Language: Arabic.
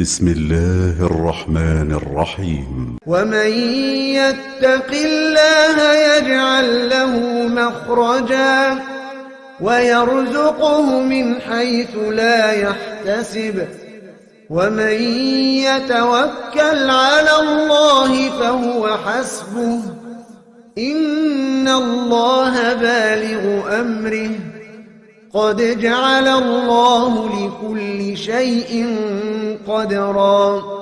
بسم الله الرحمن الرحيم. ومن يتق الله يجعل له مخرجا ويرزقه من حيث لا يحتسب. ومن يتوكل على الله فهو حسبه. إن الله بالغ أمره. قد جعل الله لكل شيء قدرا.